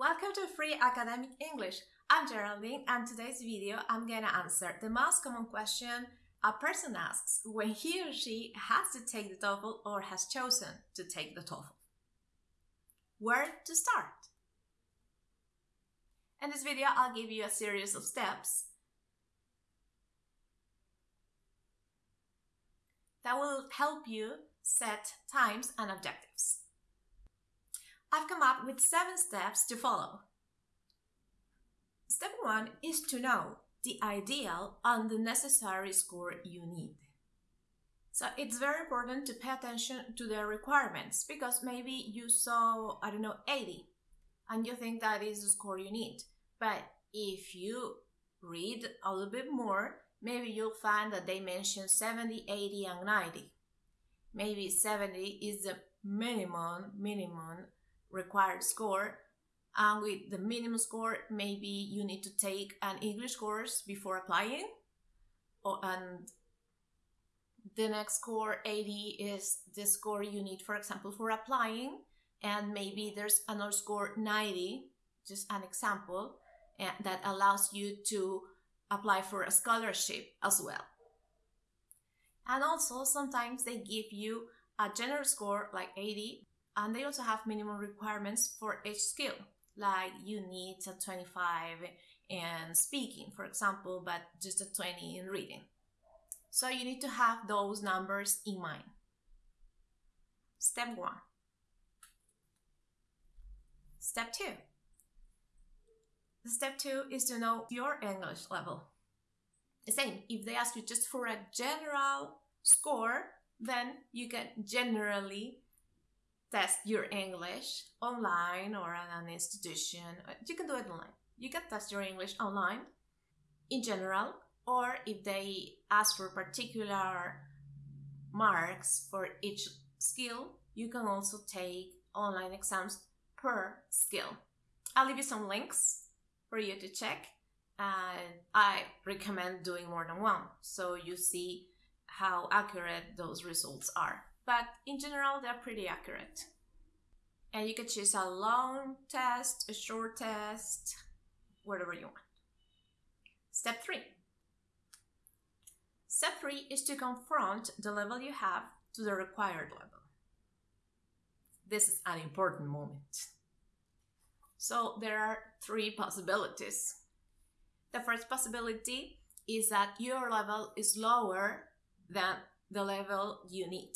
Welcome to Free Academic English. I'm Geraldine and today's video I'm gonna answer the most common question a person asks when he or she has to take the TOEFL or has chosen to take the TOEFL. Where to start? In this video I'll give you a series of steps that will help you set times and objectives. I've come up with seven steps to follow. Step one is to know the ideal and the necessary score you need. So it's very important to pay attention to the requirements because maybe you saw, I don't know, 80 and you think that is the score you need. But if you read a little bit more, maybe you'll find that they mention 70, 80, and 90. Maybe 70 is the minimum, minimum required score. And with the minimum score, maybe you need to take an English course before applying. Or, and the next score 80 is the score you need, for example, for applying. And maybe there's another score 90, just an example, eh, that allows you to apply for a scholarship as well. And also, sometimes they give you a general score like 80 and they also have minimum requirements for each skill, like you need a 25 in speaking, for example, but just a 20 in reading. So you need to have those numbers in mind. Step one. Step two. The step two is to know your English level. The same, if they ask you just for a general score, then you can generally test your English online or at an institution. You can do it online. You can test your English online in general, or if they ask for particular marks for each skill, you can also take online exams per skill. I'll leave you some links for you to check. And I recommend doing more than one so you see how accurate those results are but in general, they're pretty accurate. And you can choose a long test, a short test, whatever you want. Step three. Step three is to confront the level you have to the required level. This is an important moment. So there are three possibilities. The first possibility is that your level is lower than the level you need.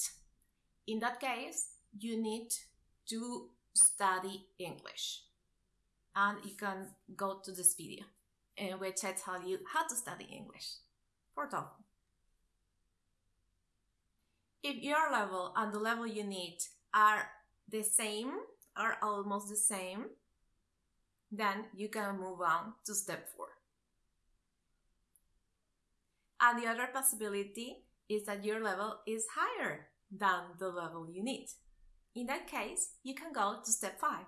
In that case, you need to study English. And you can go to this video in which I tell you how to study English for TOEFL. If your level and the level you need are the same, or almost the same, then you can move on to step four. And the other possibility is that your level is higher than the level you need. In that case, you can go to step 5.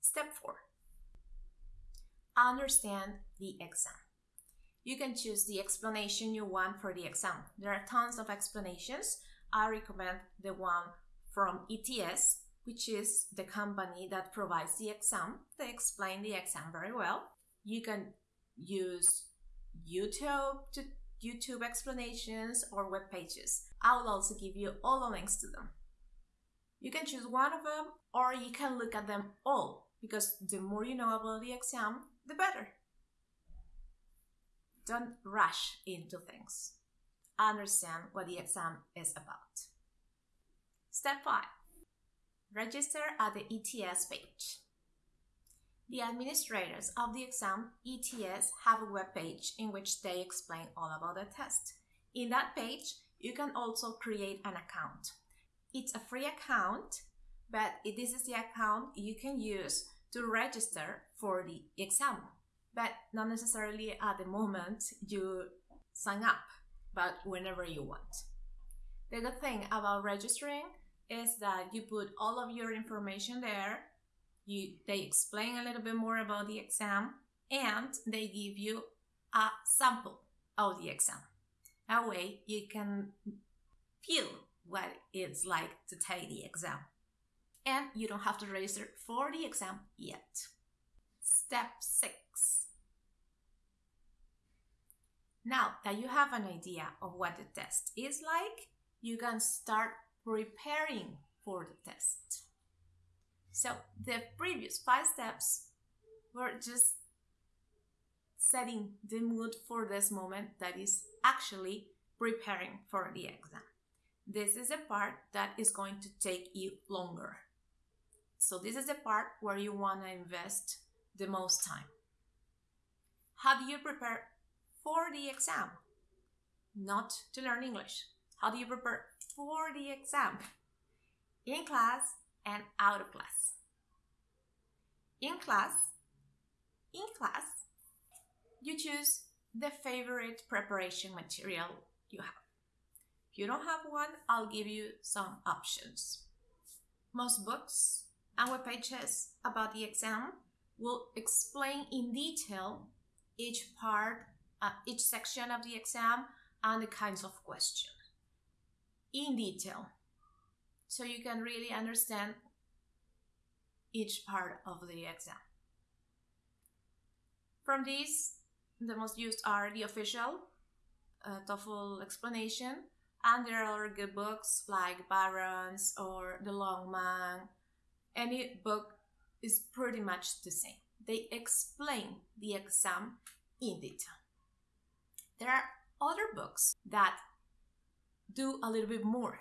Step 4. Understand the exam. You can choose the explanation you want for the exam. There are tons of explanations. I recommend the one from ETS, which is the company that provides the exam. They explain the exam very well. You can use YouTube to YouTube explanations, or web pages. I will also give you all the links to them. You can choose one of them or you can look at them all because the more you know about the exam, the better. Don't rush into things. Understand what the exam is about. Step 5. Register at the ETS page. The administrators of the exam, ETS, have a web page in which they explain all about the test. In that page, you can also create an account. It's a free account, but this is the account you can use to register for the exam, but not necessarily at the moment you sign up, but whenever you want. The good thing about registering is that you put all of your information there you, they explain a little bit more about the exam and they give you a sample of the exam. That way you can feel what it's like to take the exam. and you don't have to register for the exam yet. Step 6. Now that you have an idea of what the test is like, you can start preparing for the test. So the previous five steps were just setting the mood for this moment that is actually preparing for the exam. This is a part that is going to take you longer. So this is the part where you want to invest the most time. How do you prepare for the exam? Not to learn English. How do you prepare for the exam? In class and out of class. In class, in class, you choose the favorite preparation material you have. If you don't have one, I'll give you some options. Most books and web pages about the exam will explain in detail each part, uh, each section of the exam and the kinds of questions in detail so you can really understand each part of the exam. From these, the most used are the official uh, TOEFL explanation, and there are good books like Barron's or The Longman. Any book is pretty much the same. They explain the exam in detail. There are other books that do a little bit more.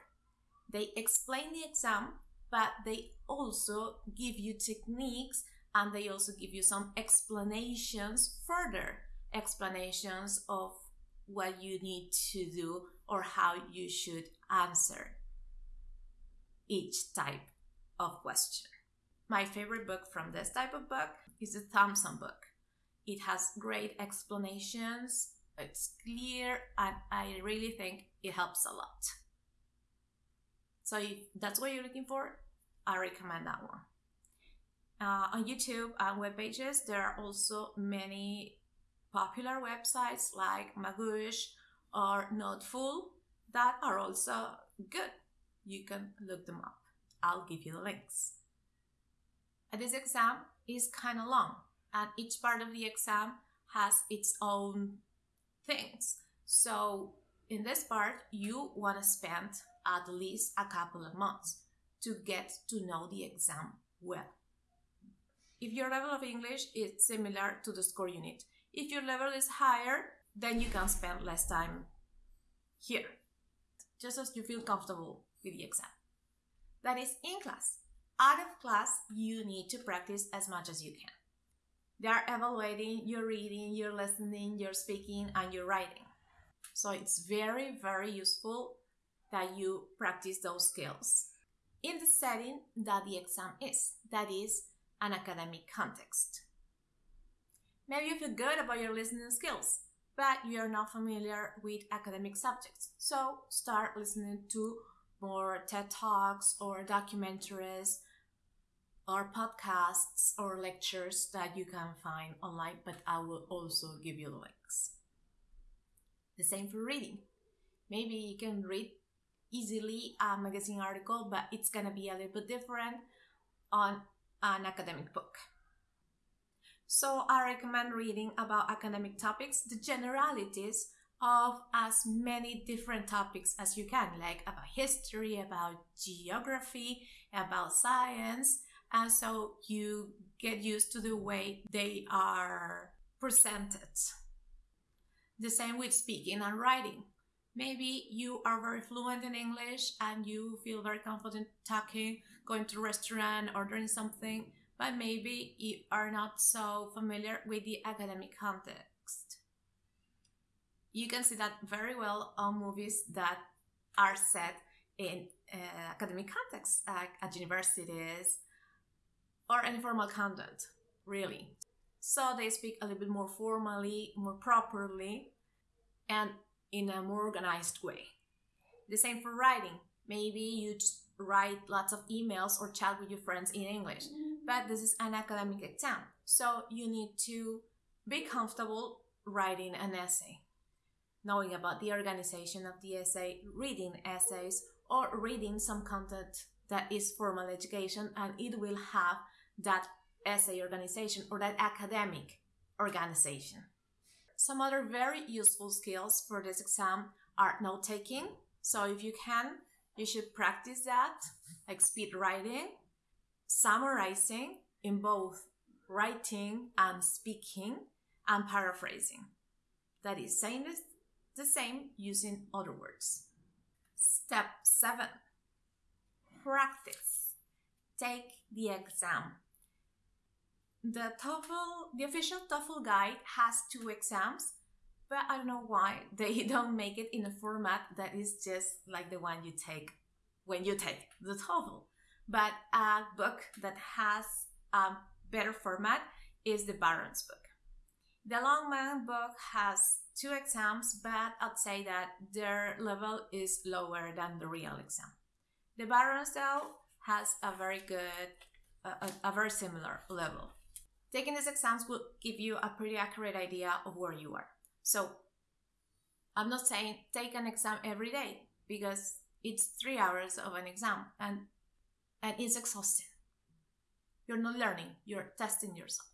They explain the exam, but they also give you techniques and they also give you some explanations, further explanations of what you need to do or how you should answer each type of question. My favorite book from this type of book is the Thompson book. It has great explanations, it's clear, and I really think it helps a lot. So if that's what you're looking for, I recommend that one. Uh, on YouTube and web pages, there are also many popular websites like Magoosh or NoteFull that are also good. You can look them up. I'll give you the links. And this exam is kind of long, and each part of the exam has its own things. So, in this part, you want to spend at least a couple of months to get to know the exam well. If your level of English is similar to the score unit, if your level is higher, then you can spend less time here, just as you feel comfortable with the exam. That is in class. Out of class, you need to practice as much as you can. They are evaluating your reading, your listening, your speaking, and your writing. So it's very, very useful that you practice those skills in the setting that the exam is, that is, an academic context. Maybe you feel good about your listening skills, but you're not familiar with academic subjects. So start listening to more TED Talks or documentaries or podcasts or lectures that you can find online, but I will also give you the links. The same for reading. Maybe you can read easily a magazine article, but it's gonna be a little bit different on an academic book. So I recommend reading about academic topics, the generalities of as many different topics as you can, like about history, about geography, about science, and so you get used to the way they are presented. The same with speaking and writing. Maybe you are very fluent in English and you feel very confident talking, going to a restaurant, ordering something, but maybe you are not so familiar with the academic context. You can see that very well on movies that are set in uh, academic contexts, like at universities or any formal content, really. So they speak a little bit more formally, more properly, and in a more organized way. The same for writing. Maybe you write lots of emails or chat with your friends in English, but this is an academic exam. So you need to be comfortable writing an essay, knowing about the organization of the essay, reading essays, or reading some content that is formal education and it will have that essay organization or that academic organization. Some other very useful skills for this exam are note taking. So if you can, you should practice that, like speed writing, summarizing in both writing and speaking, and paraphrasing. That is saying the same using other words. Step 7 Practice. Take the exam. The TOEFL, the official TOEFL guide has two exams, but I don't know why they don't make it in a format that is just like the one you take when you take the TOEFL. But a book that has a better format is the Barron's book. The Longman book has two exams, but I'd say that their level is lower than the real exam. The Barron's, though, has a very good, a, a very similar level. Taking these exams will give you a pretty accurate idea of where you are. So, I'm not saying take an exam every day because it's three hours of an exam and and it's exhausting. You're not learning, you're testing yourself.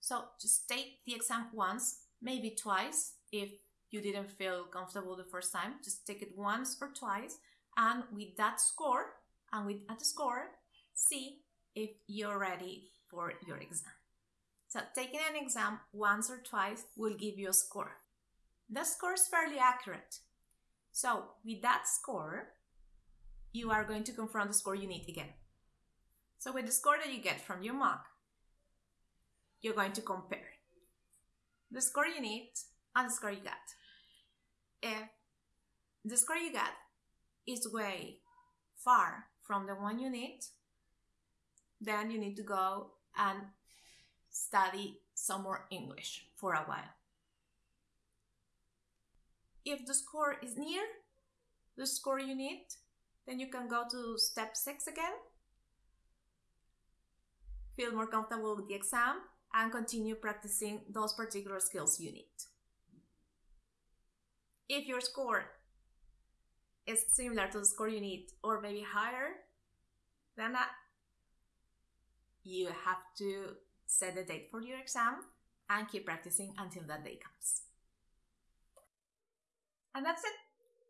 So just take the exam once, maybe twice if you didn't feel comfortable the first time. Just take it once or twice, and with that score, and with that score, see if you're ready for your exam. So taking an exam once or twice will give you a score. The score is fairly accurate. So with that score, you are going to confront the score you need again. So with the score that you get from your mock, you're going to compare the score you need and the score you got. If the score you got is way far from the one you need, then you need to go and study some more English for a while. If the score is near the score you need, then you can go to step six again. Feel more comfortable with the exam and continue practicing those particular skills you need. If your score is similar to the score you need or maybe higher than that, you have to set the date for your exam and keep practicing until that day comes. And that's it.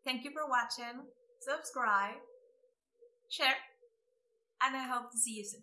Thank you for watching. Subscribe, share, and I hope to see you soon.